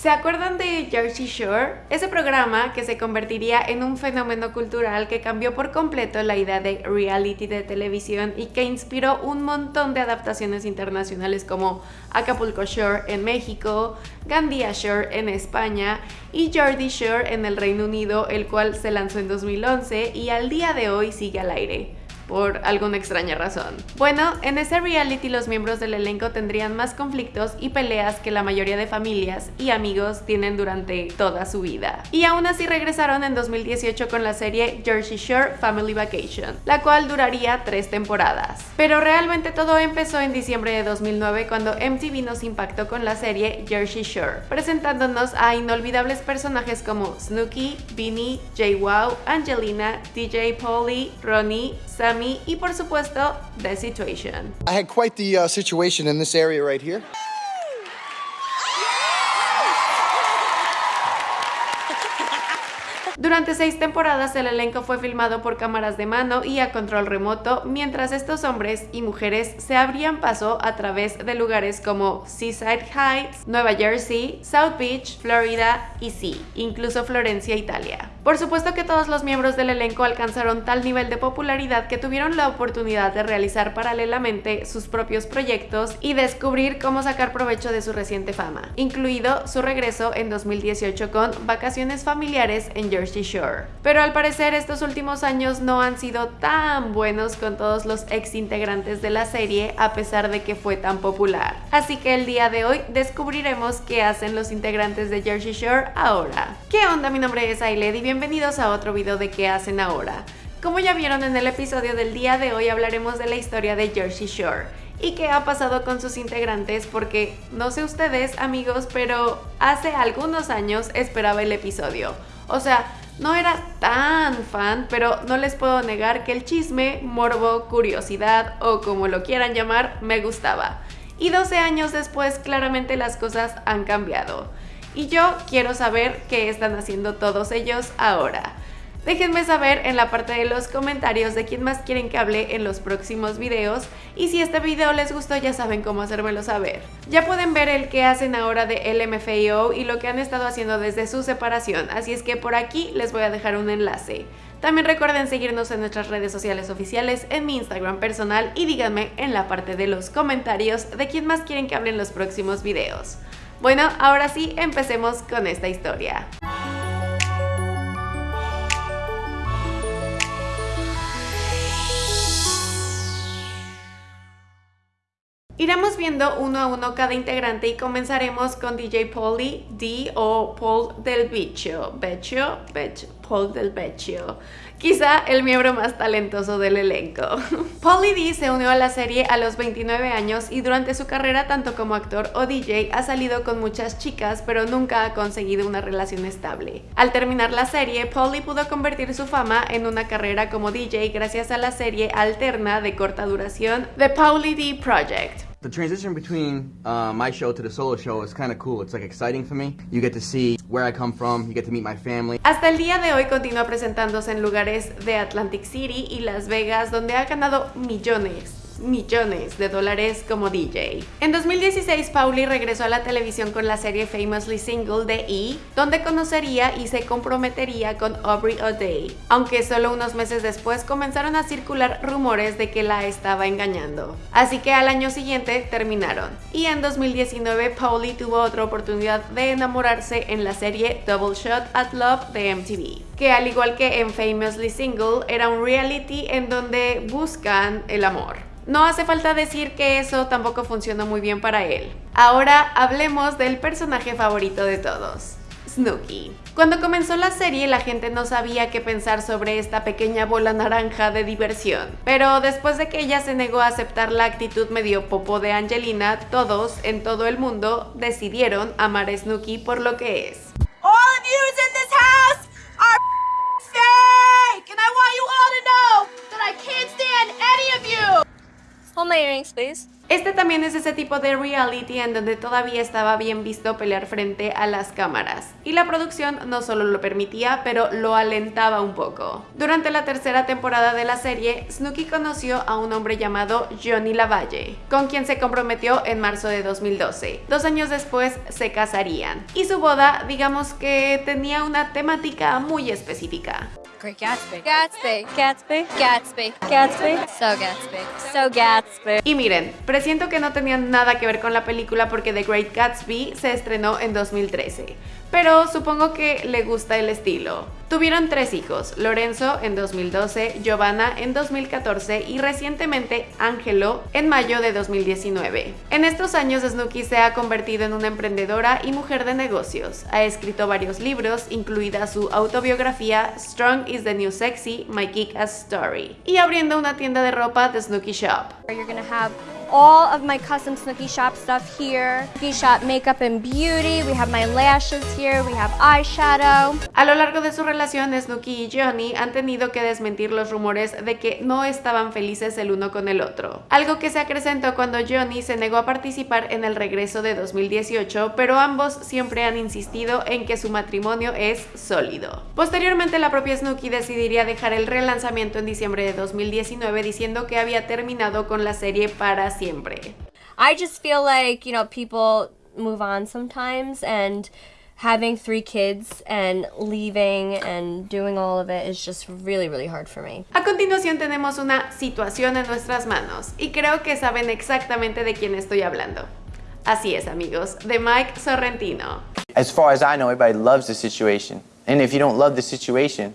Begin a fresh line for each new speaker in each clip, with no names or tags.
¿Se acuerdan de Jersey Shore? Ese programa que se convertiría en un fenómeno cultural que cambió por completo la idea de reality de televisión y que inspiró un montón de adaptaciones internacionales como Acapulco Shore en México, Gandia Shore en España y Jersey Shore en el Reino Unido, el cual se lanzó en 2011 y al día de hoy sigue al aire por alguna extraña razón. Bueno, en ese reality los miembros del elenco tendrían más conflictos y peleas que la mayoría de familias y amigos tienen durante toda su vida. Y aún así regresaron en 2018 con la serie Jersey Shore Family Vacation, la cual duraría tres temporadas. Pero realmente todo empezó en diciembre de 2009 cuando MTV nos impactó con la serie Jersey Shore, presentándonos a inolvidables personajes como Snooki, Vinny, JWoww, Angelina, DJ Polly, Ronnie, Sammy, y por supuesto The Situation.
I had quite the uh, situation in this area right here.
Durante seis temporadas el elenco fue filmado por cámaras de mano y a control remoto, mientras estos hombres y mujeres se abrían paso a través de lugares como Seaside Heights, Nueva Jersey, South Beach, Florida y sí, incluso Florencia, Italia. Por supuesto que todos los miembros del elenco alcanzaron tal nivel de popularidad que tuvieron la oportunidad de realizar paralelamente sus propios proyectos y descubrir cómo sacar provecho de su reciente fama, incluido su regreso en 2018 con Vacaciones Familiares en Jersey Shore. Pero al parecer estos últimos años no han sido tan buenos con todos los ex integrantes de la serie a pesar de que fue tan popular. Así que el día de hoy descubriremos qué hacen los integrantes de Jersey Shore ahora. ¿Qué onda? Mi nombre es Ailed y bienvenidos a otro video de qué hacen ahora. Como ya vieron en el episodio del día de hoy hablaremos de la historia de Jersey Shore y qué ha pasado con sus integrantes porque no sé ustedes amigos pero hace algunos años esperaba el episodio. O sea, no era tan fan, pero no les puedo negar que el chisme, morbo, curiosidad o como lo quieran llamar, me gustaba. Y 12 años después claramente las cosas han cambiado. Y yo quiero saber qué están haciendo todos ellos ahora. Déjenme saber en la parte de los comentarios de quién más quieren que hable en los próximos videos y si este video les gustó ya saben cómo hacérmelo saber. Ya pueden ver el que hacen ahora de LMFAO y lo que han estado haciendo desde su separación, así es que por aquí les voy a dejar un enlace. También recuerden seguirnos en nuestras redes sociales oficiales, en mi Instagram personal y díganme en la parte de los comentarios de quién más quieren que hable en los próximos videos. Bueno, ahora sí, empecemos con esta historia. Iremos viendo uno a uno cada integrante y comenzaremos con DJ Polly D o Paul del Bicho. Becho, Becho, Paul del Becho. Quizá el miembro más talentoso del elenco. Polly D se unió a la serie a los 29 años y durante su carrera tanto como actor o DJ ha salido con muchas chicas pero nunca ha conseguido una relación estable. Al terminar la serie, Polly pudo convertir su fama en una carrera como DJ gracias a la serie alterna de corta duración The Polly D Project.
The transition between uh, my show to the solo show is kind of cool. It's like exciting for me. You get to see where I come from, you get to meet my family.
Hasta el día de hoy continúa presentándose en lugares de Atlantic City y Las Vegas donde ha ganado millones millones de dólares como DJ. En 2016, Pauli regresó a la televisión con la serie Famously Single de E, donde conocería y se comprometería con Aubrey O'Day, aunque solo unos meses después comenzaron a circular rumores de que la estaba engañando. Así que al año siguiente terminaron. Y en 2019, Pauli tuvo otra oportunidad de enamorarse en la serie Double Shot at Love de MTV, que al igual que en Famously Single, era un reality en donde buscan el amor. No hace falta decir que eso tampoco funcionó muy bien para él. Ahora hablemos del personaje favorito de todos. Snooki. Cuando comenzó la serie la gente no sabía qué pensar sobre esta pequeña bola naranja de diversión, pero después de que ella se negó a aceptar la actitud medio popo de Angelina, todos en todo el mundo decidieron amar a Snooki por lo que es.
Any of you.
Este también es ese tipo de reality en donde todavía estaba bien visto pelear frente a las cámaras. Y la producción no solo lo permitía, pero lo alentaba un poco. Durante la tercera temporada de la serie, Snooki conoció a un hombre llamado Johnny Lavalle, con quien se comprometió en marzo de 2012. Dos años después se casarían. Y su boda, digamos que tenía una temática muy específica.
Great Gatsby. Gatsby. Gatsby. Gatsby. Gatsby. So Gatsby. So Gatsby.
Y miren, presiento que no tenían nada que ver con la película porque The Great Gatsby se estrenó en 2013 pero supongo que le gusta el estilo. Tuvieron tres hijos, Lorenzo en 2012, Giovanna en 2014 y recientemente Angelo en mayo de 2019. En estos años Snooki se ha convertido en una emprendedora y mujer de negocios. Ha escrito varios libros, incluida su autobiografía Strong is the New Sexy, My Kick-Ass Story, y abriendo una tienda de ropa The Snooki Shop.
All of my custom Snooki Shop stuff here. Snooki Shop makeup and beauty. We have my lashes here. We have eyeshadow.
A lo largo de su relación, Snooki y Johnny han tenido que desmentir los rumores de que no estaban felices el uno con el otro. Algo que se acrecentó cuando Johnny se negó a participar en el regreso de 2018, pero ambos siempre han insistido en que su matrimonio es sólido. Posteriormente, la propia Snooki decidiría dejar el relanzamiento en diciembre de 2019 diciendo que había terminado con la serie para siempre.
I just feel like, you know, people move on sometimes and having three kids and leaving and doing all of it is just really, really hard for me.
A continuación tenemos una situación en nuestras manos y creo que saben exactamente de quién estoy hablando. Así es, amigos, de Mike Sorrentino.
As far as I know, everybody loves the situation. And if you don't love the situation, love the situation.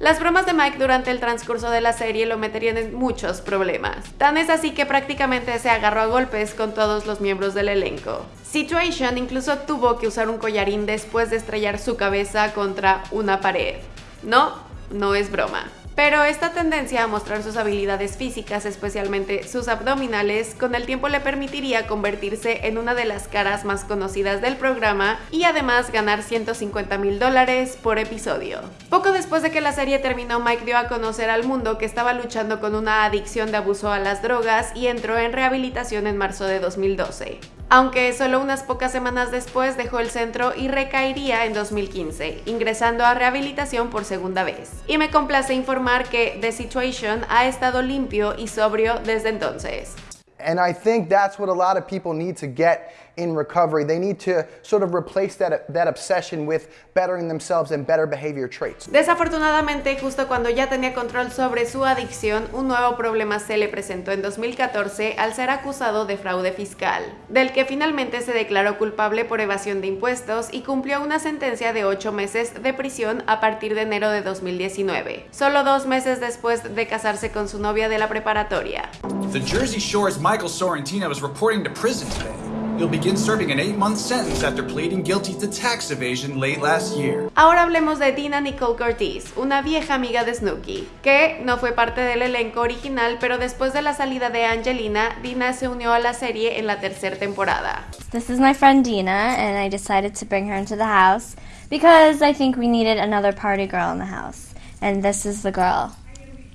Las bromas de Mike durante el transcurso de la serie lo meterían en muchos problemas. Tan es así que prácticamente se agarró a golpes con todos los miembros del elenco. Situation incluso tuvo que usar un collarín después de estrellar su cabeza contra una pared. No, no es broma. Pero esta tendencia a mostrar sus habilidades físicas, especialmente sus abdominales, con el tiempo le permitiría convertirse en una de las caras más conocidas del programa y además ganar 150 mil dólares por episodio. Poco después de que la serie terminó, Mike dio a conocer al mundo que estaba luchando con una adicción de abuso a las drogas y entró en rehabilitación en marzo de 2012 aunque solo unas pocas semanas después dejó el centro y recaería en 2015, ingresando a rehabilitación por segunda vez. Y me complace informar que The Situation ha estado limpio y sobrio desde entonces.
And I think that's what a lot of people need to get in recovery. They need to sort of replace that, that obsession with bettering themselves and better behavior traits.
Desafortunadamente, justo cuando ya tenía control sobre su adicción, un nuevo problema se le presentó en 2014 al ser acusado de fraude fiscal, del que finalmente se declaró culpable por evasión de impuestos y cumplió una sentencia de 8 meses de prisión a partir de enero de 2019, solo dos meses después de casarse con su novia de la preparatoria.
The Jersey Shore's Michael Sorrentino is reporting to prison today. He'll begin serving an eight-month sentence after pleading guilty to tax evasion late last year.
Ahora hablemos de Dina Nicole Curtis, una vieja amiga de Snooki, que no fue parte del elenco original, pero después de la salida de Angelina, Dina se unió a la serie en la tercera temporada.
This is my friend Dina, and I decided to bring her into the house because I think we needed another party girl in the house. And this is the girl.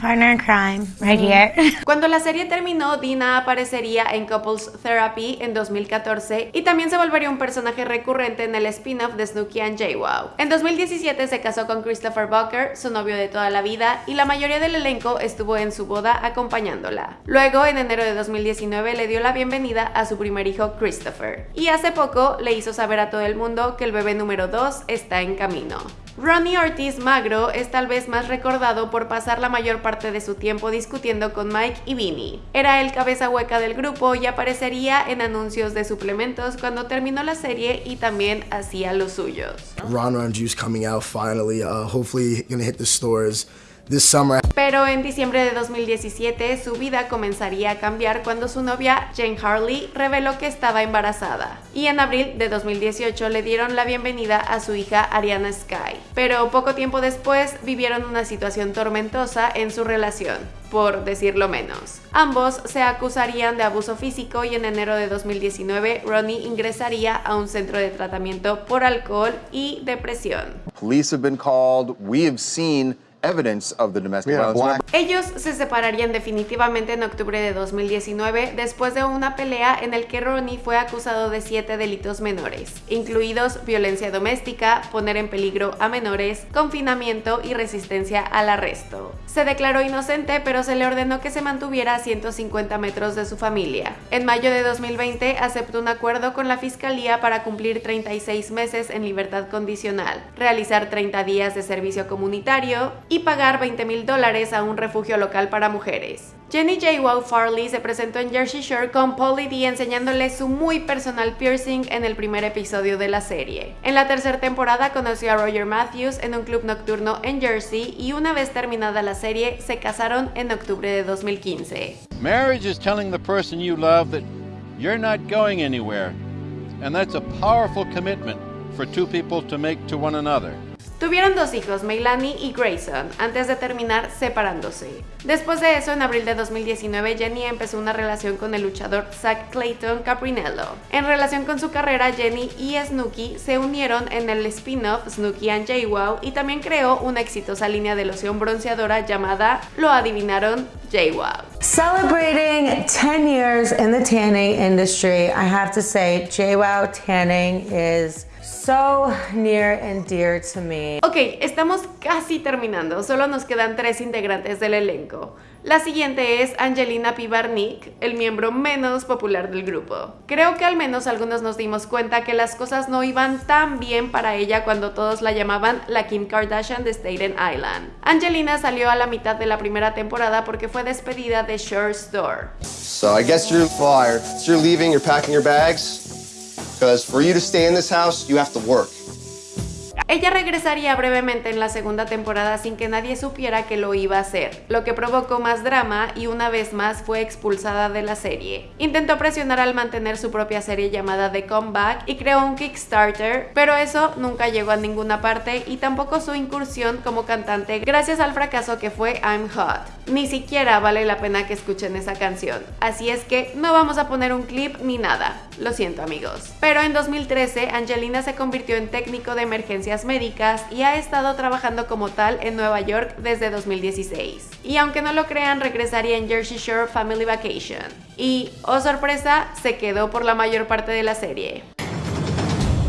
Partner in crime, right here.
Cuando la serie terminó, Dina aparecería en Couples Therapy en 2014 y también se volvería un personaje recurrente en el spin-off de Snooki and JWoww. En 2017 se casó con Christopher Bucker, su novio de toda la vida, y la mayoría del elenco estuvo en su boda acompañándola. Luego, en enero de 2019, le dio la bienvenida a su primer hijo Christopher. Y hace poco le hizo saber a todo el mundo que el bebé número 2 está en camino. Ronnie Ortiz Magro es tal vez más recordado por pasar la mayor parte de su tiempo discutiendo con Mike y Vinny. Era el cabeza hueca del grupo y aparecería en anuncios de suplementos cuando terminó la serie y también hacía los suyos.
Ron Ron Juice coming out finally. Uh, hopefully gonna hit the stores this summer.
Pero en diciembre de 2017 su vida comenzaría a cambiar cuando su novia Jane Harley reveló que estaba embarazada. Y en abril de 2018 le dieron la bienvenida a su hija Ariana Sky. Pero poco tiempo después vivieron una situación tormentosa en su relación por decirlo menos. Ambos se acusarían de abuso físico y en enero de 2019 Ronnie ingresaría a un centro de tratamiento por alcohol y depresión.
Police have been called. We have seen evidence of the domestic violence.
Ellos se separarían definitivamente en octubre de 2019 después de una pelea en el que Ronnie fue acusado de siete delitos menores, incluidos violencia doméstica, poner en peligro a menores, confinamiento y resistencia al arresto. Se declaró inocente, pero se le ordenó que se mantuviera a 150 metros de su familia. En mayo de 2020 aceptó un acuerdo con la fiscalía para cumplir 36 meses en libertad condicional, realizar 30 días de servicio comunitario y pagar 20 mil dólares a un refugio local para mujeres. Jenny J. Wow Farley se presentó en Jersey Shore con Pauly D enseñándole su muy personal piercing en el primer episodio de la serie. En la tercera temporada conoció a Roger Matthews en un club nocturno en Jersey y una vez terminada la serie se casaron en octubre de 2015.
Marriage is telling the person you love that you're not going anywhere, and that's a powerful commitment for two people to make to one another.
Tuvieron dos hijos, Meilani y Grayson, antes de terminar separándose. Después de eso, en abril de 2019, Jenny empezó una relación con el luchador Zach Clayton Caprinello. En relación con su carrera, Jenny y Snooki se unieron en el spin-off Snooki and JWoww y también creó una exitosa línea de loción bronceadora llamada, lo adivinaron, JWoww.
Celebrating 10 years in the tanning industry, I have to say JWoww Tanning is so near and dear to me.
Ok, estamos casi terminando, solo nos quedan tres integrantes del elenco. La siguiente es Angelina Pivarnik, el miembro menos popular del grupo. Creo que al menos algunos nos dimos cuenta que las cosas no iban tan bien para ella cuando todos la llamaban la Kim Kardashian de Staten Island. Angelina salió a la mitad de la primera temporada porque fue despedida de Shore Store.
So I guess you're fired. So you're leaving, you're packing your bags. Because for you to stay in this house, you have to work.
Ella regresaría brevemente en la segunda temporada sin que nadie supiera que lo iba a hacer, lo que provocó más drama y una vez más fue expulsada de la serie. Intentó presionar al mantener su propia serie llamada The Comeback y creó un Kickstarter, pero eso nunca llegó a ninguna parte y tampoco su incursión como cantante gracias al fracaso que fue I'm Hot. Ni siquiera vale la pena que escuchen esa canción, así es que no vamos a poner un clip ni nada, lo siento amigos. Pero en 2013 Angelina se convirtió en técnico de emergencias médicas y ha estado trabajando como tal en Nueva York desde 2016. Y aunque no lo crean, regresaría en Jersey Shore Family Vacation. Y, oh sorpresa, se quedó por la mayor parte de la serie.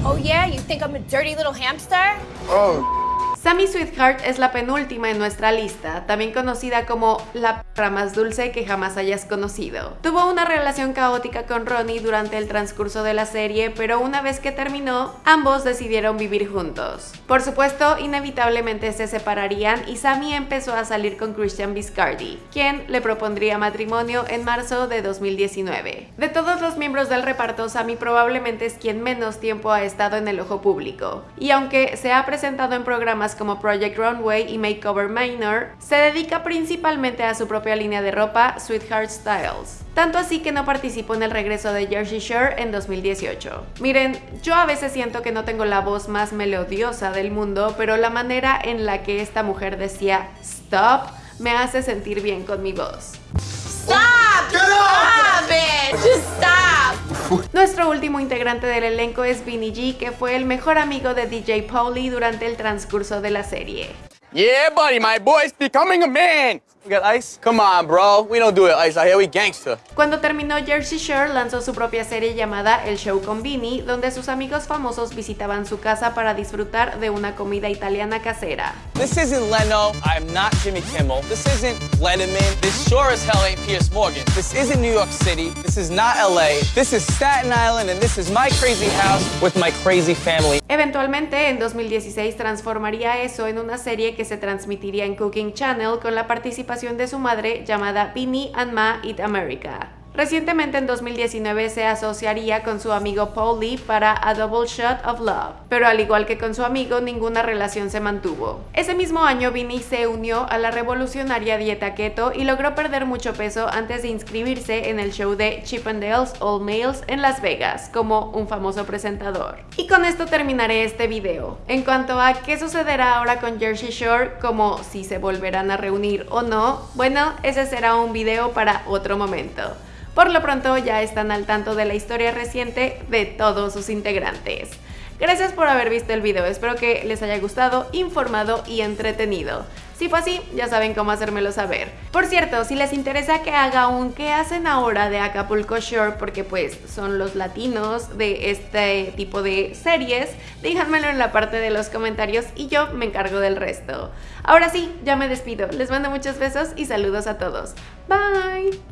Oh yeah, you think I'm a dirty little hamster?
Oh.
Sammy Sweetheart es la penúltima en nuestra lista, también conocida como la perra más dulce que jamás hayas conocido. Tuvo una relación caótica con Ronnie durante el transcurso de la serie, pero una vez que terminó, ambos decidieron vivir juntos. Por supuesto, inevitablemente se separarían y Sammy empezó a salir con Christian Viscardi, quien le propondría matrimonio en marzo de 2019. De todos los miembros del reparto, Sammy probablemente es quien menos tiempo ha estado en el ojo público, y aunque se ha presentado en programas como Project Runway y Makeover Minor, se dedica principalmente a su propia línea de ropa, Sweetheart Styles. Tanto así que no participó en el regreso de Jersey Shore en 2018. Miren, yo a veces siento que no tengo la voz más melodiosa del mundo, pero la manera en la que esta mujer decía stop me hace sentir bien con mi voz. Nuestro último integrante del elenco es Vinny G, que fue el mejor amigo de DJ Pauly durante el transcurso de la serie.
Yeah, buddy, my boy's becoming a man. We got ice? Come on, bro. We don't do it ice out here. We gangster.
Cuando terminó Jersey Shore, lanzó su propia serie llamada El Show con Vinny, donde sus amigos famosos visitaban su casa para disfrutar de una comida italiana casera.
This isn't Leno. I'm not Jimmy Kimmel. This isn't Letterman. This sure as hell ain't Pierce Morgan. This isn't New York City. This is not LA. This is Staten Island, and this is my crazy house with my crazy family.
Eventualmente, en 2016, transformaría eso en una serie que se transmitiría en Cooking Channel con la participación de su madre llamada Vinny and Ma Eat America. Recientemente en 2019 se asociaría con su amigo Paul Lee para A Double Shot of Love, pero al igual que con su amigo ninguna relación se mantuvo. Ese mismo año Vinny se unió a la revolucionaria dieta keto y logró perder mucho peso antes de inscribirse en el show de Chippendales All Males en Las Vegas como un famoso presentador. Y con esto terminaré este video. En cuanto a qué sucederá ahora con Jersey Shore, como si se volverán a reunir o no, bueno, ese será un video para otro momento. Por lo pronto ya están al tanto de la historia reciente de todos sus integrantes. Gracias por haber visto el video, espero que les haya gustado, informado y entretenido. Si fue así, ya saben cómo hacérmelo saber. Por cierto, si les interesa que haga un qué hacen ahora de Acapulco Shore, porque pues son los latinos de este tipo de series, déjenmelo en la parte de los comentarios y yo me encargo del resto. Ahora sí, ya me despido. Les mando muchos besos y saludos a todos. Bye.